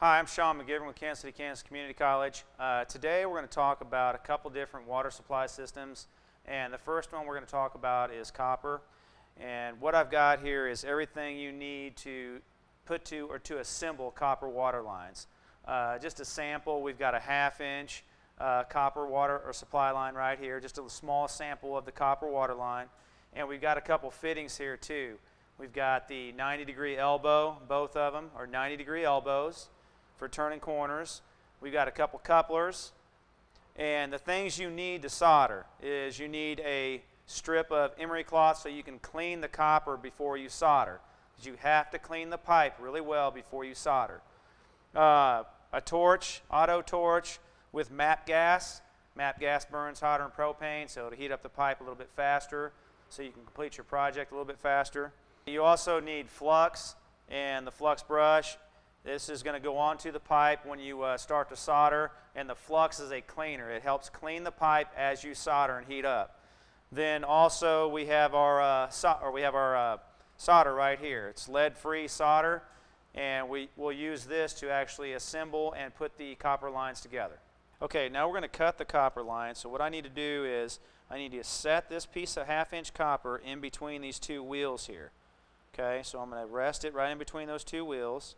Hi, I'm Sean McGivern with Kansas City, Kansas Community College. Uh, today we're going to talk about a couple different water supply systems. And the first one we're going to talk about is copper. And what I've got here is everything you need to put to or to assemble copper water lines. Uh, just a sample, we've got a half inch uh, copper water or supply line right here, just a small sample of the copper water line. And we've got a couple fittings here too. We've got the 90 degree elbow, both of them are 90 degree elbows for turning corners. We've got a couple couplers. And the things you need to solder is you need a strip of emery cloth so you can clean the copper before you solder. You have to clean the pipe really well before you solder. Uh, a torch, auto torch with MAP gas. MAP gas burns hotter than propane, so it'll heat up the pipe a little bit faster so you can complete your project a little bit faster. You also need flux and the flux brush this is going to go onto the pipe when you uh, start to solder, and the flux is a cleaner. It helps clean the pipe as you solder and heat up. Then also we have our uh, so or we have our uh, solder right here. It's lead-free solder, and we will use this to actually assemble and put the copper lines together. Okay, now we're going to cut the copper line. So what I need to do is I need to set this piece of half-inch copper in between these two wheels here. Okay, so I'm going to rest it right in between those two wheels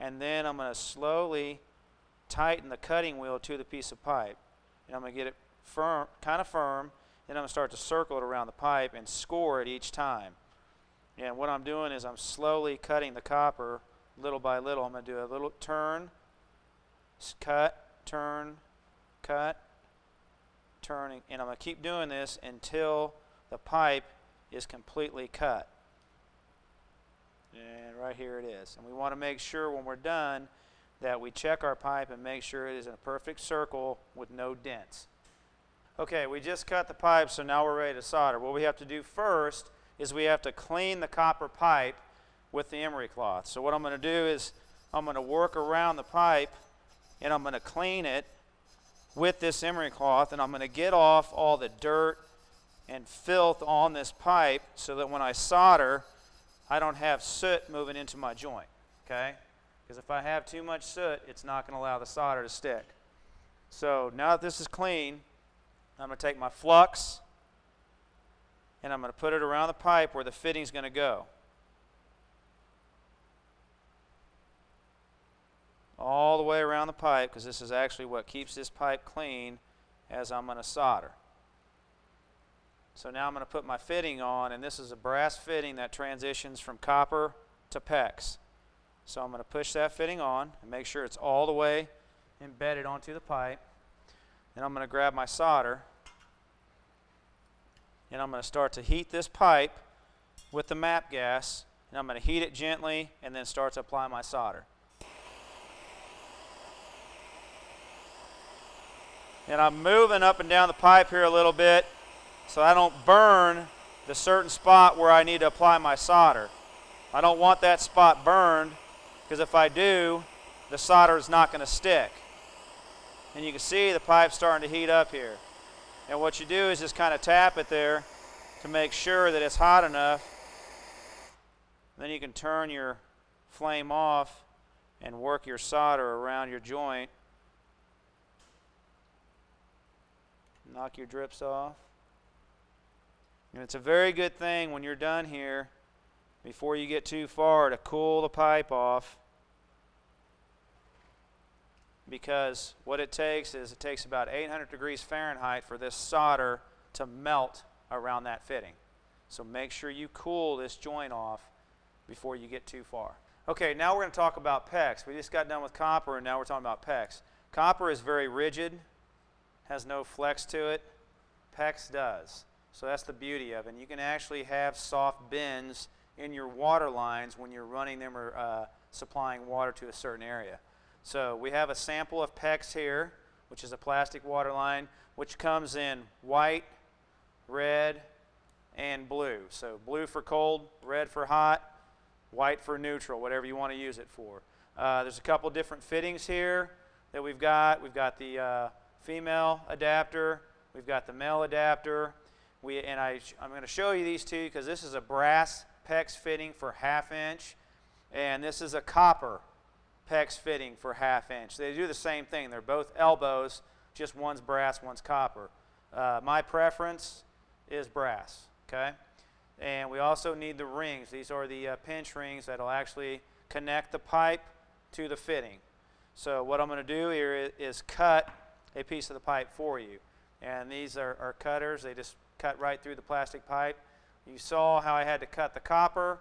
and then I'm going to slowly tighten the cutting wheel to the piece of pipe. And I'm going to get it firm, kind of firm, then I'm going to start to circle it around the pipe and score it each time. And what I'm doing is I'm slowly cutting the copper little by little. I'm going to do a little turn, cut, turn, cut, turning, and I'm going to keep doing this until the pipe is completely cut. And right here it is. And we want to make sure when we're done that we check our pipe and make sure it is in a perfect circle with no dents. Okay, we just cut the pipe, so now we're ready to solder. What we have to do first is we have to clean the copper pipe with the emery cloth. So what I'm going to do is I'm going to work around the pipe and I'm going to clean it with this emery cloth and I'm going to get off all the dirt and filth on this pipe so that when I solder I don't have soot moving into my joint, okay? Because if I have too much soot, it's not going to allow the solder to stick. So now that this is clean, I'm going to take my flux and I'm going to put it around the pipe where the fitting's going to go. All the way around the pipe because this is actually what keeps this pipe clean as I'm going to solder. So now I'm going to put my fitting on, and this is a brass fitting that transitions from copper to PEX. So I'm going to push that fitting on and make sure it's all the way embedded onto the pipe. Then I'm going to grab my solder, and I'm going to start to heat this pipe with the map gas, and I'm going to heat it gently and then start to apply my solder. And I'm moving up and down the pipe here a little bit so I don't burn the certain spot where I need to apply my solder. I don't want that spot burned because if I do, the solder is not going to stick. And you can see the pipe starting to heat up here. And what you do is just kind of tap it there to make sure that it's hot enough. Then you can turn your flame off and work your solder around your joint. Knock your drips off. And it's a very good thing when you're done here, before you get too far, to cool the pipe off. Because what it takes is it takes about 800 degrees Fahrenheit for this solder to melt around that fitting. So make sure you cool this joint off before you get too far. Okay, now we're going to talk about PEX. We just got done with copper and now we're talking about PEX. Copper is very rigid, has no flex to it. PEX does. So that's the beauty of it. And you can actually have soft bends in your water lines when you're running them or uh, supplying water to a certain area. So we have a sample of PEX here, which is a plastic water line, which comes in white, red, and blue. So blue for cold, red for hot, white for neutral, whatever you want to use it for. Uh, there's a couple different fittings here that we've got. We've got the uh, female adapter, we've got the male adapter, we, and I, I'm going to show you these two because this is a brass PEX fitting for half inch, and this is a copper PEX fitting for half inch. They do the same thing. They're both elbows, just one's brass, one's copper. Uh, my preference is brass, okay? And we also need the rings. These are the uh, pinch rings that'll actually connect the pipe to the fitting. So what I'm going to do here is, cut a piece of the pipe for you. And these are, are cutters. They just cut right through the plastic pipe. You saw how I had to cut the copper.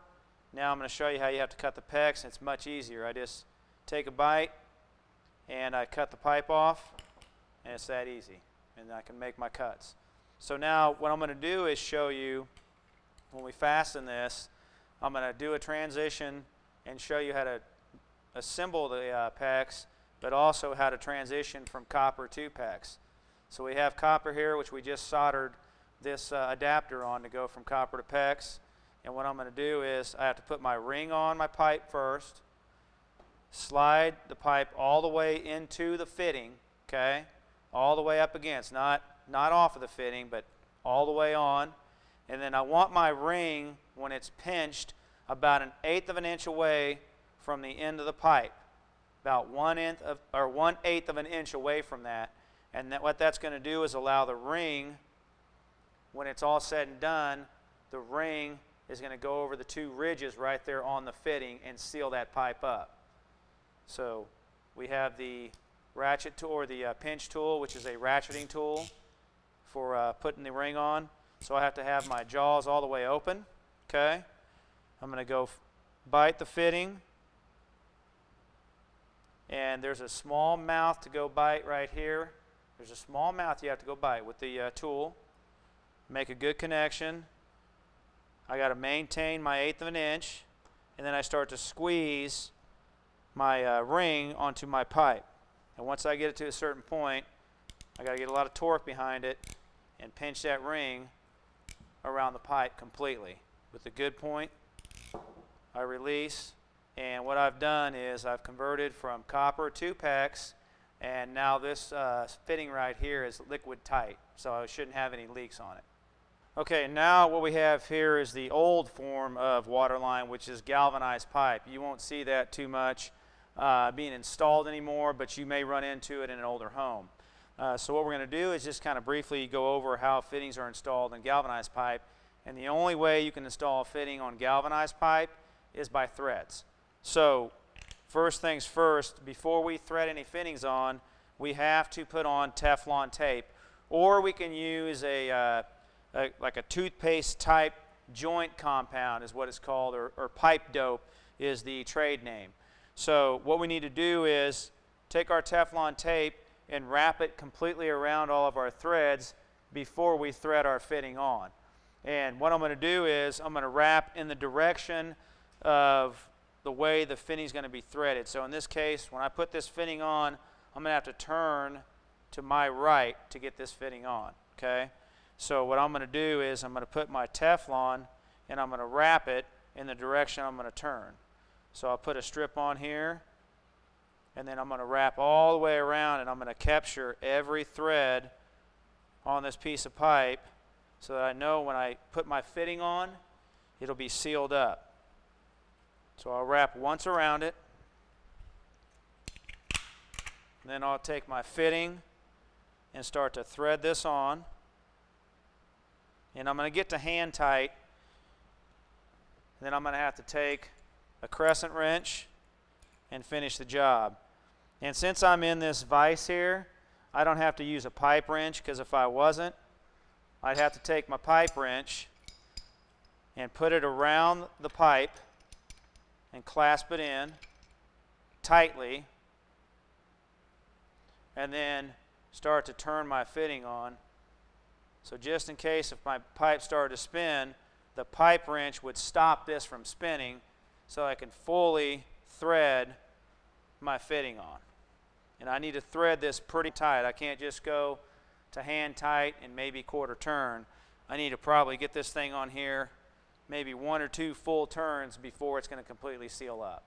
Now I'm going to show you how you have to cut the PEX. It's much easier. I just take a bite and I cut the pipe off and it's that easy. And I can make my cuts. So now what I'm going to do is show you when we fasten this, I'm going to do a transition and show you how to assemble the uh, PEX, but also how to transition from copper to PEX. So we have copper here, which we just soldered this uh, adapter on to go from copper to PEX. And what I'm going to do is I have to put my ring on my pipe first, slide the pipe all the way into the fitting, okay, all the way up against, not, not off of the fitting, but all the way on. And then I want my ring, when it's pinched, about an eighth of an inch away from the end of the pipe, about one of, or one eighth of an inch away from that. And that, what that's going to do is allow the ring, when it's all said and done, the ring is going to go over the two ridges right there on the fitting and seal that pipe up. So we have the ratchet tool or the uh, pinch tool, which is a ratcheting tool for uh, putting the ring on. So I have to have my jaws all the way open. Okay. I'm going to go bite the fitting. And there's a small mouth to go bite right here. There's a small mouth you have to go bite with the uh, tool. Make a good connection. I got to maintain my eighth of an inch. And then I start to squeeze my uh, ring onto my pipe. And once I get it to a certain point, I got to get a lot of torque behind it and pinch that ring around the pipe completely. With a good point, I release, and what I've done is I've converted from copper to PEX, and now this uh, fitting right here is liquid tight, so I shouldn't have any leaks on it. Okay, now what we have here is the old form of waterline, which is galvanized pipe. You won't see that too much uh, being installed anymore, but you may run into it in an older home. Uh, so what we're going to do is just kind of briefly go over how fittings are installed in galvanized pipe. And the only way you can install a fitting on galvanized pipe is by threads. So first things first, before we thread any fittings on, we have to put on Teflon tape. Or we can use a, uh, a like a toothpaste type joint compound is what it's called, or, or pipe dope is the trade name. So what we need to do is take our Teflon tape and wrap it completely around all of our threads before we thread our fitting on. And what I'm going to do is I'm going to wrap in the direction of the way the fitting is going to be threaded. So in this case, when I put this fitting on, I'm going to have to turn to my right to get this fitting on, okay? So what I'm going to do is I'm going to put my Teflon and I'm going to wrap it in the direction I'm going to turn. So I'll put a strip on here and then I'm going to wrap all the way around and I'm going to capture every thread on this piece of pipe so that I know when I put my fitting on, it'll be sealed up. So I'll wrap once around it. Then I'll take my fitting and start to thread this on. And I'm going to get to hand tight. Then I'm going to have to take a crescent wrench and finish the job. And since I'm in this vise here, I don't have to use a pipe wrench because if I wasn't, I'd have to take my pipe wrench and put it around the pipe and clasp it in tightly and then start to turn my fitting on. So just in case if my pipe started to spin, the pipe wrench would stop this from spinning so I can fully thread my fitting on. And I need to thread this pretty tight. I can't just go to hand tight and maybe quarter turn. I need to probably get this thing on here maybe one or two full turns before it's going to completely seal up.